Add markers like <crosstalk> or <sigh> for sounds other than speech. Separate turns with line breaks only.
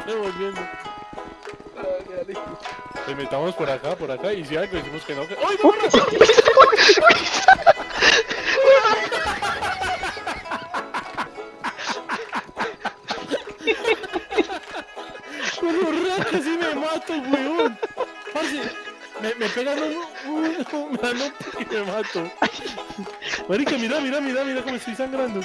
<laughs> estamos devolviendo. Le metamos por acá, por acá, y si algo decimos que no. Que... ¡Ay, no! Pero <laughs> casi me mato, weón. Parce, me, me pegan un, un, un mano y me mato. Marica, mira, mira, mira, mira cómo estoy sangrando.